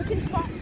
Vou te falar.